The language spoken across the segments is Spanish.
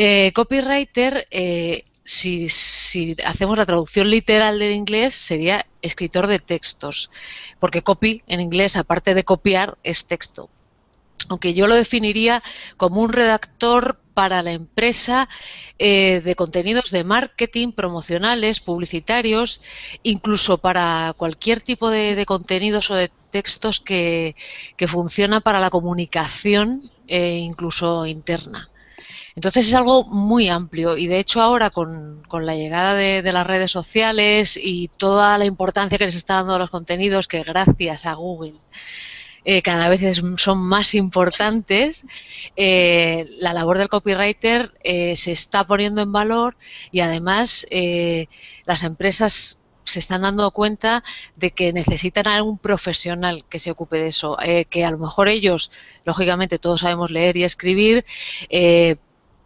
Eh, copywriter, eh, si, hacemos la traducción literal del inglés, sería escritor de textos, porque copy en inglés, aparte de copiar, es texto. Aunque yo lo definiría como un redactor para la empresa eh, de contenidos de marketing, promocionales, publicitarios, incluso para cualquier tipo de, contenidos o de textos que, funciona para la comunicación incluso interna. Entonces es algo muy amplio. Y de hecho ahora con, la llegada de, las redes sociales y toda la importancia que les está dando a los contenidos que gracias a Google eh, cada vez son más importantes, eh, la labor del copywriter eh, se está poniendo en valor y además las empresas se están dando cuenta de que necesitan algún profesional que se ocupe de eso, que a lo mejor ellos, lógicamente todos sabemos leer y escribir,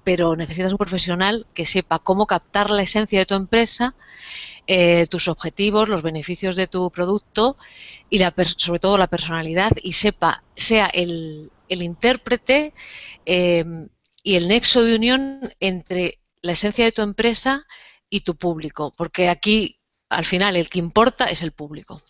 pero necesitas un profesional que sepa cómo captar la esencia de tu empresa, eh, tus objetivos, los beneficios de tu producto y la, sobre todo la personalidad y sepa, sea el, intérprete eh, y el nexo de unión entre la esencia de tu empresa y tu público, porque aquí al final el que importa es el público.